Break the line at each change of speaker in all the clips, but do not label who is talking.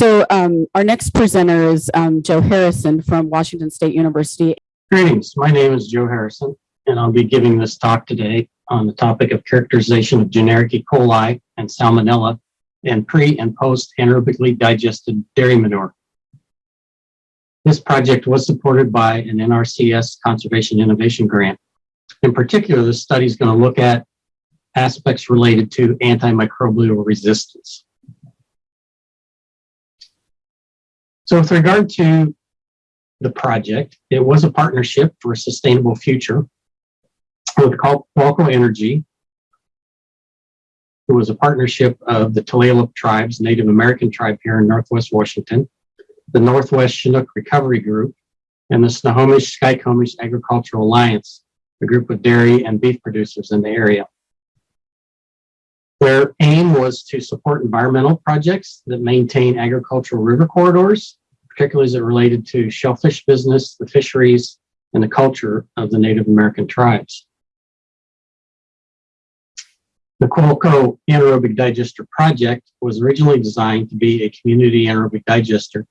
So um, our next presenter is um, Joe Harrison from Washington State University.
Greetings, my name is Joe Harrison, and I'll be giving this talk today on the topic of characterization of generic E. coli and salmonella in pre and post anaerobically digested dairy manure. This project was supported by an NRCS Conservation Innovation Grant. In particular, this study is going to look at aspects related to antimicrobial resistance. So with regard to the project, it was a partnership for a sustainable future with Qualco Energy. It was a partnership of the Tulalip tribes, Native American tribe here in Northwest Washington, the Northwest Chinook Recovery Group, and the Snohomish Skykomish Agricultural Alliance, a group of dairy and beef producers in the area. Their aim was to support environmental projects that maintain agricultural river corridors, particularly as it related to shellfish business, the fisheries, and the culture of the Native American tribes. The Qualco Anaerobic Digester Project was originally designed to be a community anaerobic digester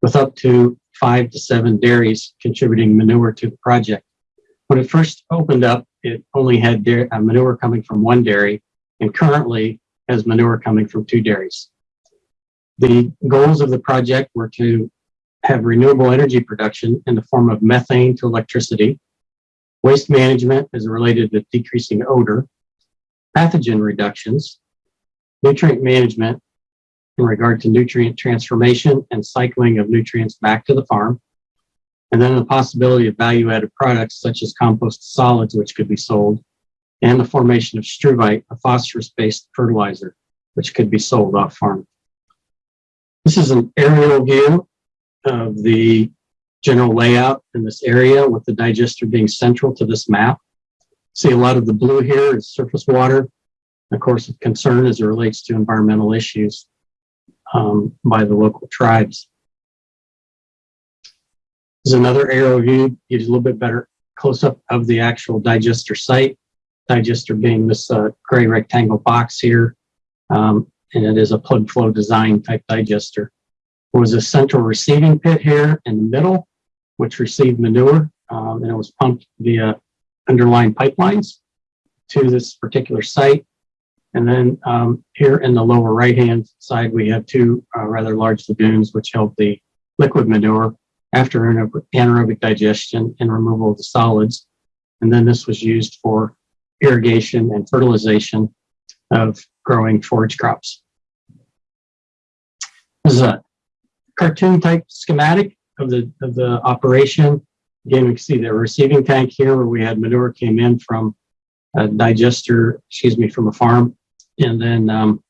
with up to five to seven dairies contributing manure to the project. When it first opened up, it only had uh, manure coming from one dairy and currently has manure coming from two dairies. The goals of the project were to have renewable energy production in the form of methane to electricity, waste management as related to decreasing odor, pathogen reductions, nutrient management in regard to nutrient transformation and cycling of nutrients back to the farm, and then the possibility of value-added products such as compost solids, which could be sold, and the formation of struvite, a phosphorus-based fertilizer, which could be sold off farm. This is an aerial view of the general layout in this area with the digester being central to this map. See a lot of the blue here is surface water. Of course, of concern as it relates to environmental issues um, by the local tribes. There's another aerial view, gives a little bit better close-up of the actual digester site. Digester being this uh, gray rectangle box here, um, and it is a plug flow design type digester. There was a central receiving pit here in the middle, which received manure, um, and it was pumped via underlying pipelines to this particular site. And then um, here in the lower right-hand side, we have two uh, rather large lagoons, which held the liquid manure after anaerobic digestion and removal of the solids. And then this was used for irrigation and fertilization of growing forage crops. This is a cartoon type schematic of the, of the operation. Again, we can see the receiving tank here where we had manure came in from a digester, excuse me, from a farm. And then um,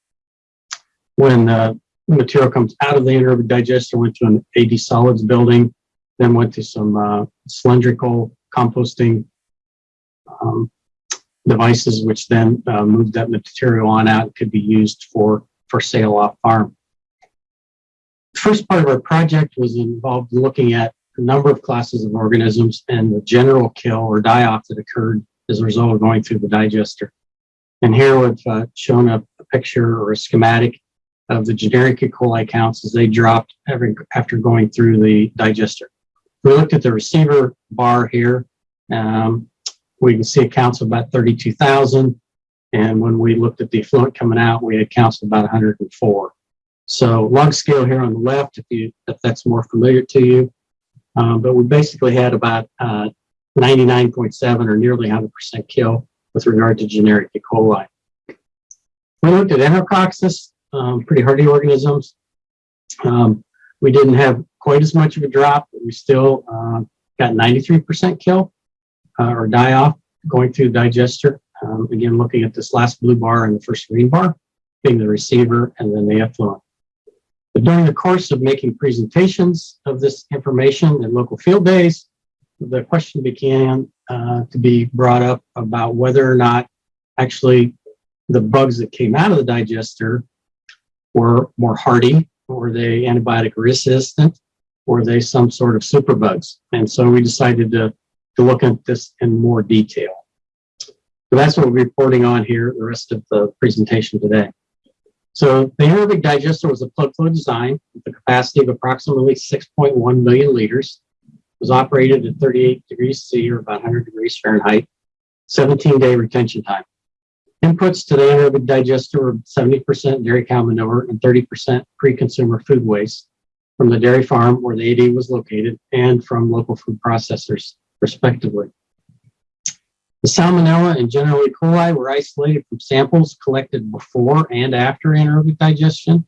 when the material comes out of the anaerobic digester, went to an AD solids building, then went to some uh, cylindrical composting um, devices, which then uh, moved that material on out, could be used for, for sale off farm. The first part of our project was involved in looking at a number of classes of organisms and the general kill or die-off that occurred as a result of going through the digester. And here we've uh, shown a, a, picture or a schematic of the generic E. coli counts as they dropped every, after going through the digester. We looked at the receiver bar here. Um, we can see accounts of about 32,000. And when we looked at the effluent coming out, we had counts of about 104. So log scale here on the left, if you if that's more familiar to you. Um, but we basically had about 99.7 uh, or nearly 100% kill with regard to generic E. coli. We looked at Enterococcus, um, pretty hardy organisms. Um, we didn't have quite as much of a drop, but we still uh, got 93% kill uh, or die off going through the digester. Um, again, looking at this last blue bar and the first green bar being the receiver and then the effluent. But during the course of making presentations of this information at local field days, the question began uh, to be brought up about whether or not actually the bugs that came out of the digester were more hardy, were they antibiotic resistant, were they some sort of superbugs? And so we decided to, to look at this in more detail. So that's what we're reporting on here, the rest of the presentation today. So the anaerobic digester was a plug flow design with a capacity of approximately 6.1 million liters. It Was operated at 38 degrees C or about 100 degrees Fahrenheit, 17 day retention time. Inputs to the anaerobic digester were 70% dairy cow manure and 30% pre-consumer food waste from the dairy farm where the AD was located and from local food processors respectively. The salmonella and general E. coli were isolated from samples collected before and after anaerobic digestion.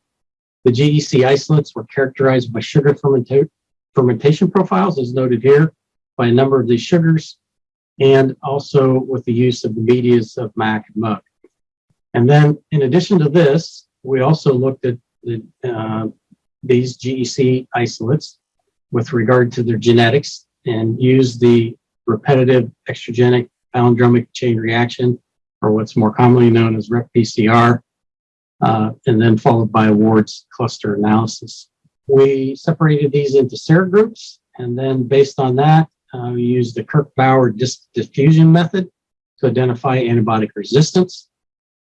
The GEC isolates were characterized by sugar fermenta- fermentation profiles, as noted here, by a number of these sugars, and also with the use of the medias of MAC and. And then, in addition to this, we also looked at the, uh, these GEC isolates with regard to their genetics and used the repetitive extragenic palindromic chain reaction, or what's more commonly known as REP-PCR, uh, and then followed by Ward's cluster analysis. We separated these into serogroups, and then based on that, uh, we used the Kirby-Bauer diffusion method to identify antibiotic resistance,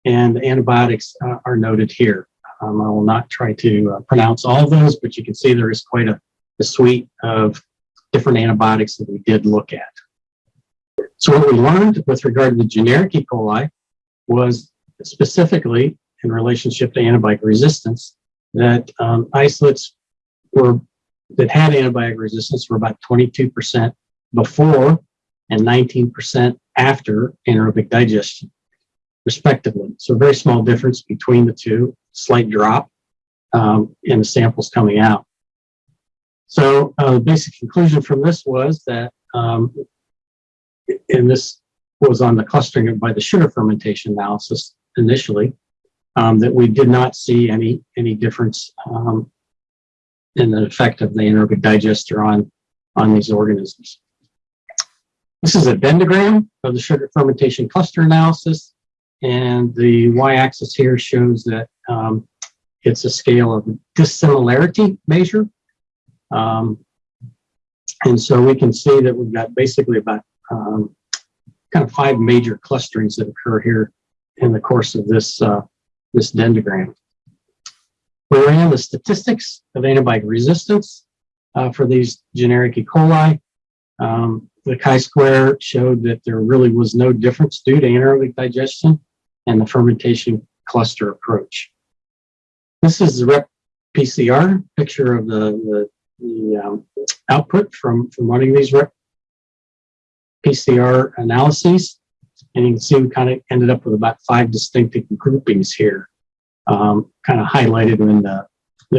and the antibiotics uh, are noted here. Um, I will not try to uh, pronounce all those, but you can see there is quite a, a suite of different antibiotics that we did look at. So what we learned with regard to the generic E. coli was specifically in relationship to antibiotic resistance that um, isolates were that had antibiotic resistance were about 22% before and 19% after anaerobic digestion, respectively. So very small difference between the two, slight drop um, in the samples coming out. So uh, the basic conclusion from this was that um, and this was on the clustering by the sugar fermentation analysis initially, um, that we did not see any any difference um, in the effect of the anaerobic digester on on these organisms. This is a dendrogram of the sugar fermentation cluster analysis, and the y-axis here shows that um, it's a scale of dissimilarity measure. Um, and so we can see that we've got basically about um, kind of five major clusterings that occur here in the course of this, uh, this dendrogram. We ran the statistics of antibiotic resistance uh, for these generic E. coli. Um, the chi-square showed that there really was no difference due to anaerobic digestion and the fermentation cluster approach. This is the rep PCR picture of the, the, the um, output from, from running these rep PCR analyses. And you can see we kind of ended up with about five distinct groupings here, um, kind of highlighted in the,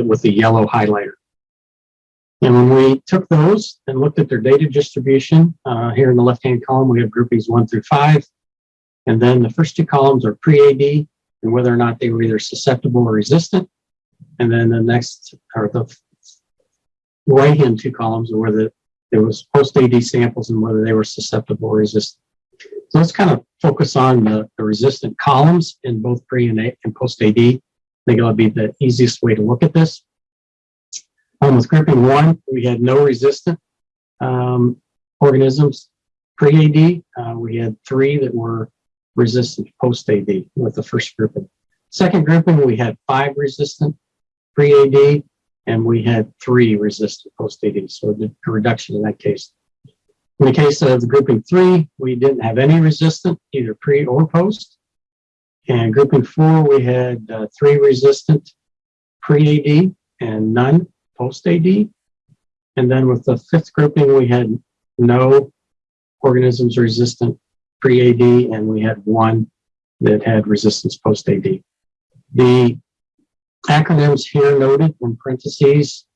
with the yellow highlighter. And when we took those and looked at their data distribution, uh, here in the left-hand column, we have groupings one through five. And then the first two columns are pre-AD and whether or not they were either susceptible or resistant. And then the next, or the right-hand two columns are whether there was post-AD samples and whether they were susceptible or resistant. So let's kind of focus on the, the resistant columns in both pre and, and post-AD. I think it'll be the easiest way to look at this. Um, with grouping one, we had no resistant um, organisms pre-AD. Uh, we had three that were resistant post-AD with the first grouping. Second grouping, we had five resistant pre-AD and we had three resistant post-AD, so a reduction in that case. In the case of grouping three, we didn't have any resistant, either pre or post. And grouping four, we had uh, three resistant pre-AD and none post-AD. And then with the fifth grouping, we had no organisms resistant pre-AD, and we had one that had resistance post-AD. The acronyms here noted in parentheses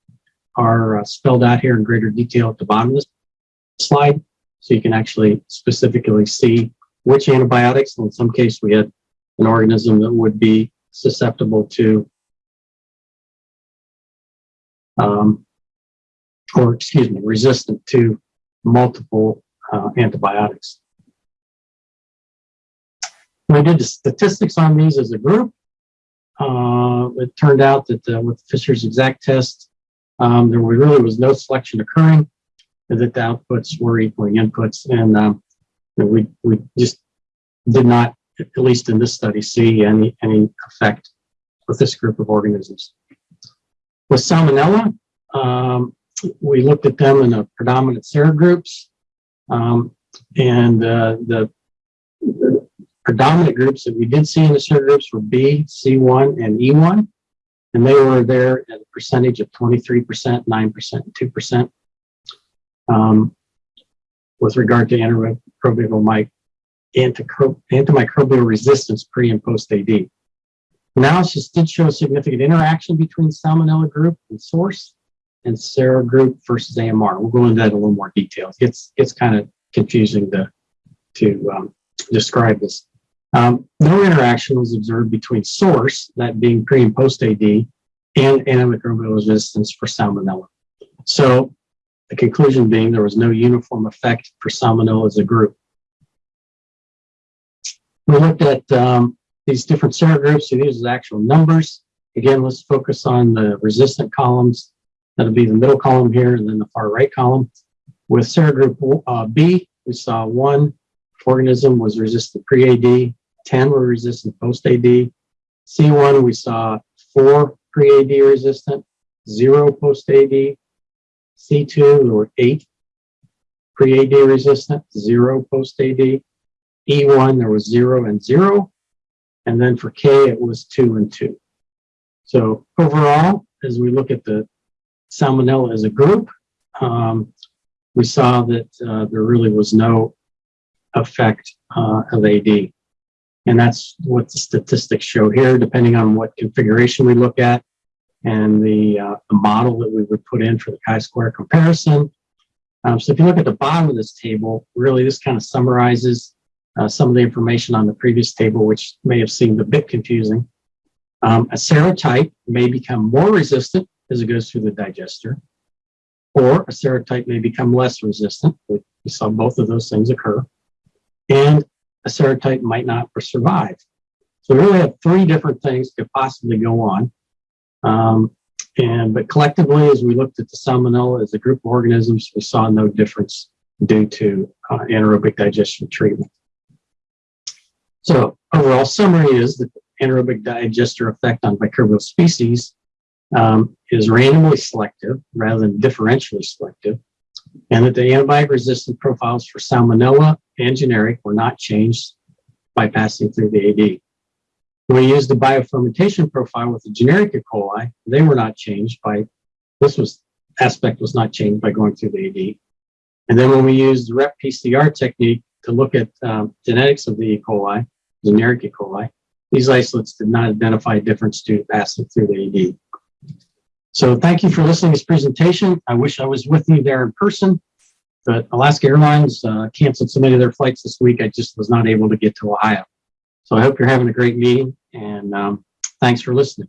are uh, spelled out here in greater detail at the bottom of this slide. So you can actually specifically see which antibiotics, in some case we had an organism that would be susceptible to, um, or excuse me, resistant to multiple uh, antibiotics. We did the statistics on these as a group. Uh, it turned out that uh, with Fisher's exact test, um, there really was no selection occurring, and that the outputs were equaling inputs, and um, we we just did not, at least in this study, see any any effect with this group of organisms. With salmonella, um, we looked at them in the predominant serogroups. Um, and uh, the, the predominant groups that we did see in the serogroups were B, C1, and E1. And they were there at a percentage of 23%, 9%, and 2%. Um, with regard to antimicrobial mic, antimicrobial resistance pre and post AD. Analysis did show a significant interaction between salmonella group and source and serogroup versus AMR. We'll go into that in a little more detail. It's it's kind of confusing to to um, describe this. Um, no interaction was observed between source, that being pre and post AD, and antimicrobial resistance for salmonella. So the conclusion being there was no uniform effect for salmonella as a group. We looked at um, these different serogroups. So these are actual numbers. Again, let's focus on the resistant columns. That'll be the middle column here and then the far right column. With serogroup uh, B, we saw one organism was resistant pre-AD, 10 were resistant post-AD. C1, we saw four pre-AD resistant, zero post-AD. C2, there were eight pre-AD resistant, zero post-AD. E1, there was zero and zero. And then for K, it was two and two. So overall, as we look at the salmonella as a group, um, we saw that uh, there really was no effect uh, of AD. And that's what the statistics show here, depending on what configuration we look at and the, uh, the model that we would put in for the chi-square comparison. Um, so if you look at the bottom of this table, really this kind of summarizes uh, some of the information on the previous table, which may have seemed a bit confusing. Um, a serotype may become more resistant as it goes through the digester, or a serotype may become less resistant. We saw both of those things occur. And a serotype might not survive. So we really have three different things could possibly go on. Um, and but collectively, as we looked at the salmonella as a group of organisms, we saw no difference due to uh, anaerobic digestion treatment. So overall summary is that anaerobic digester effect on microbial species um, is randomly selective rather than differentially selective, and that the antibiotic resistant profiles for salmonella and generic were not changed by passing through the AD. We used the biofermentation profile with the generic E. coli, they were not changed by, this was aspect was not changed by going through the AD. And then when we used the rep PCR technique to look at um, genetics of the E. coli, generic E. coli, these isolates did not identify a difference due to passing through the AD. So thank you for listening to this presentation. I wish I was with you there in person, but Alaska Airlines uh, canceled so many of their flights this week. I just was not able to get to Ohio. So I hope you're having a great meeting and um, thanks for listening.